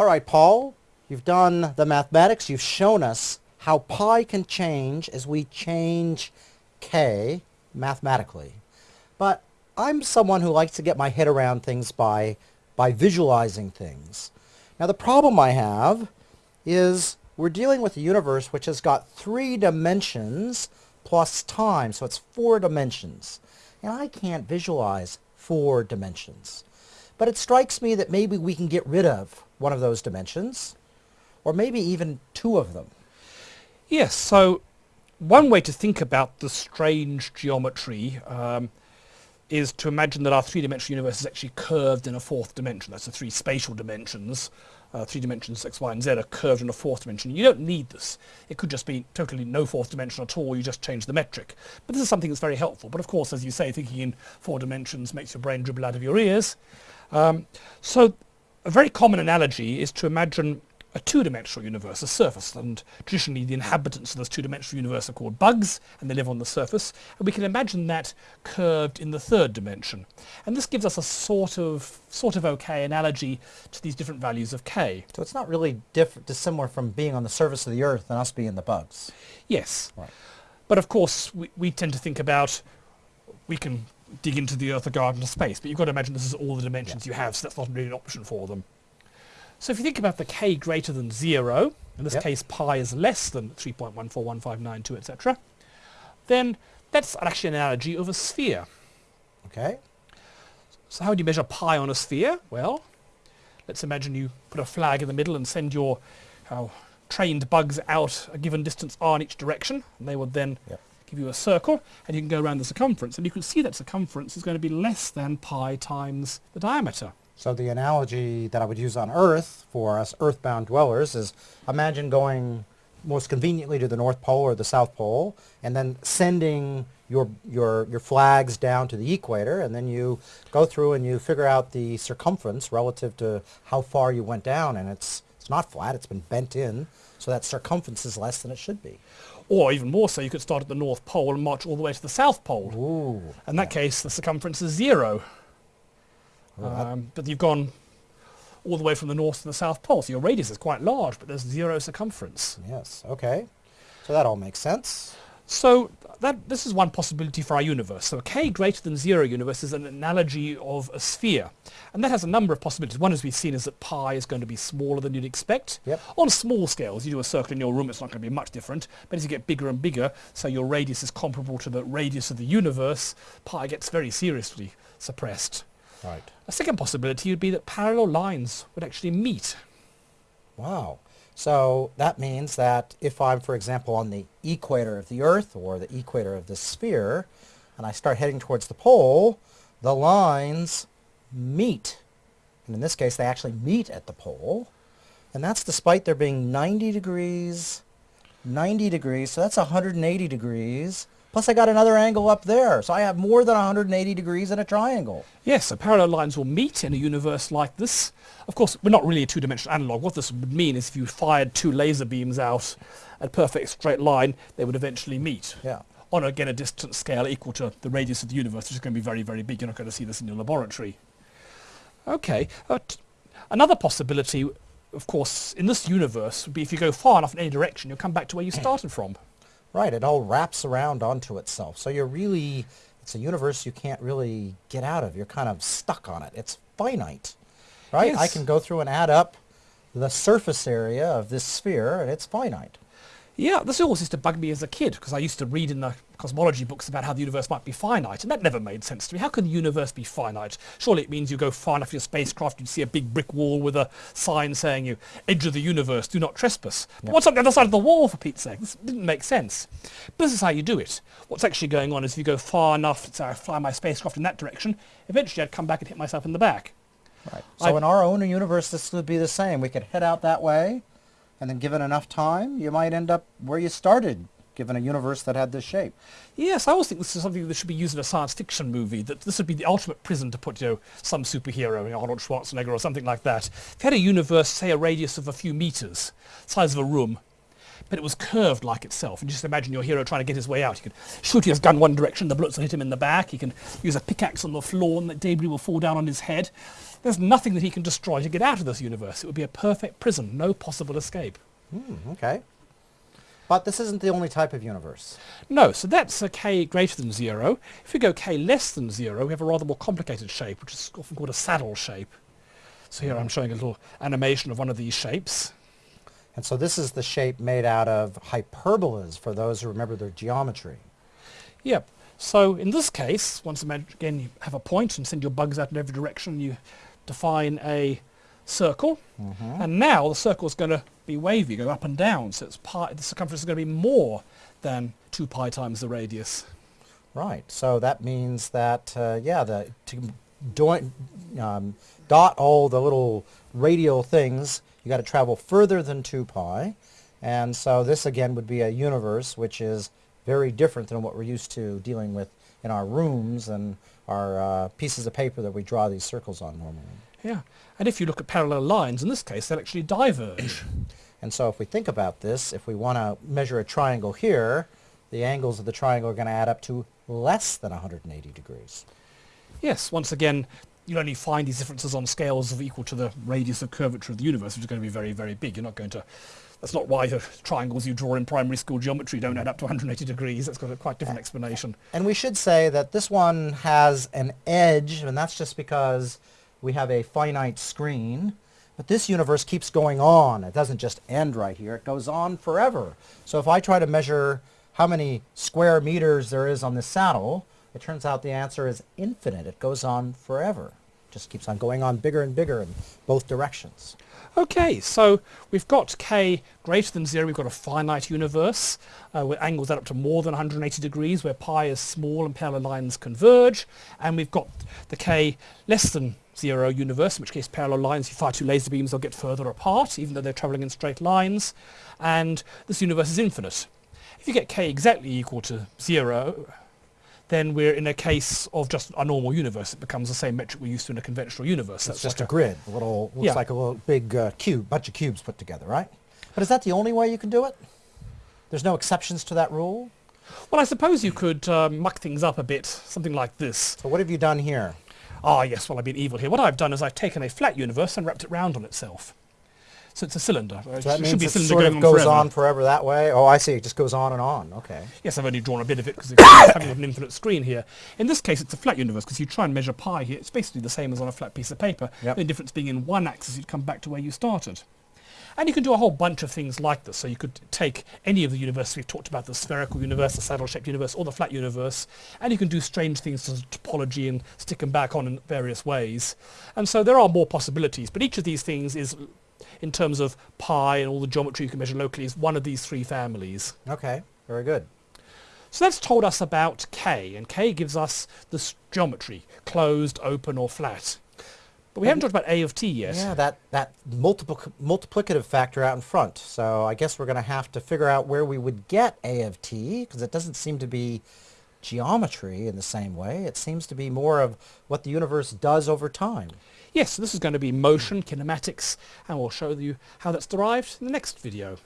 All right, Paul, you've done the mathematics. You've shown us how pi can change as we change k mathematically. But I'm someone who likes to get my head around things by, by visualizing things. Now the problem I have is we're dealing with a universe which has got three dimensions plus time, so it's four dimensions. And I can't visualize four dimensions. But it strikes me that maybe we can get rid of one of those dimensions, or maybe even two of them. Yes, so one way to think about the strange geometry um, is to imagine that our three-dimensional universe is actually curved in a fourth dimension. That's the three spatial dimensions. Uh, three dimensions x, y, and z are curved in a fourth dimension. You don't need this. It could just be totally no fourth dimension at all. You just change the metric. But this is something that's very helpful. But of course, as you say, thinking in four dimensions makes your brain dribble out of your ears. Um, so a very common analogy is to imagine a two-dimensional universe, a surface, and traditionally the inhabitants of this two-dimensional universe are called bugs, and they live on the surface, and we can imagine that curved in the third dimension. And this gives us a sort of, sort of okay analogy to these different values of k. So it's not really diff dissimilar from being on the surface of the Earth and us being the bugs. Yes. Right. But of course, we, we tend to think about, we can dig into the Earth or go out into space, but you've got to imagine this is all the dimensions yeah. you have, so that's not really an option for them. So if you think about the k greater than 0, in this yep. case pi is less than 3.141592, etc., then that's actually an analogy of a sphere. Okay. So how do you measure pi on a sphere? Well, let's imagine you put a flag in the middle and send your uh, trained bugs out a given distance r in each direction, and they would then yep. Give you a circle, and you can go around the circumference, and you can see that circumference is going to be less than pi times the diameter. So the analogy that I would use on Earth for us earthbound dwellers is imagine going most conveniently to the North Pole or the South Pole and then sending your, your, your flags down to the equator and then you go through and you figure out the circumference relative to how far you went down and it's, it's not flat, it's been bent in so that circumference is less than it should be. Or even more so, you could start at the North Pole and march all the way to the South Pole. Ooh, In that case, the circumference is zero. Um, but you've gone all the way from the north to the south pole, so your radius is quite large, but there's zero circumference. Yes, okay. So that all makes sense. So that, this is one possibility for our universe. So a k greater than zero universe is an analogy of a sphere. And that has a number of possibilities. One, as we've seen, is that pi is going to be smaller than you'd expect. Yep. On small scales, you do a circle in your room, it's not going to be much different. But as you get bigger and bigger, so your radius is comparable to the radius of the universe, pi gets very seriously suppressed. Right. A second possibility would be that parallel lines would actually meet. Wow. So that means that if I'm, for example, on the equator of the Earth or the equator of the sphere, and I start heading towards the pole, the lines meet. And in this case, they actually meet at the pole. And that's despite there being 90 degrees, 90 degrees, so that's 180 degrees, Plus I got another angle up there, so I have more than 180 degrees in a triangle. Yes, so parallel lines will meet in a universe like this. Of course, we're not really a two-dimensional analog. What this would mean is if you fired two laser beams out at a perfect straight line, they would eventually meet. Yeah. On, again, a distance scale equal to the radius of the universe, which is going to be very, very big. You're not going to see this in your laboratory. Okay. Uh, another possibility, of course, in this universe would be if you go far enough in any direction, you'll come back to where you started from. Right, it all wraps around onto itself. So you're really, it's a universe you can't really get out of. You're kind of stuck on it. It's finite, right? Yes. I can go through and add up the surface area of this sphere, and it's finite. Yeah, this always used to bug me as a kid because I used to read in the cosmology books about how the universe might be finite, and that never made sense to me. How can the universe be finite? Surely it means you go far enough in your spacecraft, you'd see a big brick wall with a sign saying you, edge of the universe, do not trespass. But what's on the other side of the wall, for Pete's sake? This didn't make sense. But this is how you do it. What's actually going on is if you go far enough, so I fly my spacecraft in that direction, eventually I'd come back and hit myself in the back. Right. So I've, in our own universe, this would be the same. We could head out that way, and then given enough time, you might end up where you started, given a universe that had this shape. Yes, I always think this is something that should be used in a science fiction movie, that this would be the ultimate prison to put, you know, some superhero, you know, Arnold Schwarzenegger or something like that. If you had a universe, say a radius of a few meters, size of a room, but it was curved like itself. And just imagine your hero trying to get his way out. He could shoot his gun one direction, the bullets will hit him in the back. He can use a pickaxe on the floor and the debris will fall down on his head. there's nothing that he can destroy to get out of this universe. It would be a perfect prison, no possible escape. Hmm, okay. But this isn't the only type of universe. No, so that's a k greater than 0. If we go k less than 0, we have a rather more complicated shape, which is often called a saddle shape. So here I'm showing a little animation of one of these shapes. And so this is the shape made out of hyperbolas for those who remember their geometry. Yep. So in this case, once again you have a point and send your bugs out in every direction, you define a circle. And now the circle is going to be wavy, go up and down. So it's pi, the circumference is going to be more than 2 pi times the radius. Right. So that means that, uh, yeah, the, to do, um, dot all the little radial things, you got to travel further than 2 pi. And so this again would be a universe which is very different than what we're used to dealing with in our rooms and our uh, pieces of paper that we draw these circles on normally. Yeah. And if you look at parallel lines, in this case, they'll actually diverge. And so if we think about this, if we want to measure a triangle here, the angles of the triangle are going to add up to less than 180 degrees. yes, once again, you'll only find these differences on scales of equal to the radius of curvature of the universe, which is going to be very, very big. You're not going to... That's not why the triangles you draw in primary school geometry don't add up to 180 degrees. That's got a quite different explanation. And we should say that this one has an edge, and that's just because we have a finite screen. But this universe keeps going on. It doesn't just end right here. It goes on forever. So if I try to measure how many square meters there is on this saddle, it turns out the answer is infinite. It goes on forever. Just keeps on going on bigger and bigger in both directions. Okay, so we've got k greater than 0, we've got a finite universe uh, where angles add up to more than 180 degrees, where pi is small and parallel lines converge, and we've got the k less than 0 universe, in which case parallel lines, if you fire two laser beams, they'll get further apart, even though they're travelling in straight lines, and this universe is infinite. If you get k exactly equal to 0, then we're in a case of just a normal universe. It becomes the same metric we're used to in a conventional universe. It's That's just like a grid, a little, looks Yeah. like a little big uh, cube, bunch of cubes put together, right? But is that the only way you can do it? There's no exceptions to that rule? Well, I suppose you could uh, muck things up a bit, something like this. So what have you done here? Ah, yes, well, I've been evil here. What I've done is I've taken a flat universe and wrapped it round on itself. So it's a cylinder. So that it means should be a it cylinder sort of goes forever. on forever that way? Oh, I see. It just goes on and on. Okay. Yes, I've only drawn a bit of it because it's having an infinite screen here. In this case, it's a flat universe because you try and measure pi here. It's basically the same as on a flat piece of paper. Yep. The difference being in one axis, you'd come back to where you started. And you can do a whole bunch of things like this. So you could take any of the universes we've talked about, the spherical universe, the saddle-shaped universe, or the flat universe, and you can do strange things to topology and stick them back on in various ways. And so there are more possibilities, but each of these things is, in terms of pi and all the geometry you can measure locally, is one of these three families. Okay. Very good. So that's told us about K, and K gives us this geometry, closed, open, or flat. But we haven't talked about A of t yet. Yeah, that, that multiple, multiplicative factor out in front. So I guess we're going to have to figure out where we would get A of t, because it doesn't seem to be geometry in the same way. It seems to be more of what the universe does over time. Yes, this is going to be motion, kinematics, and we'll show you how that's derived in the next video.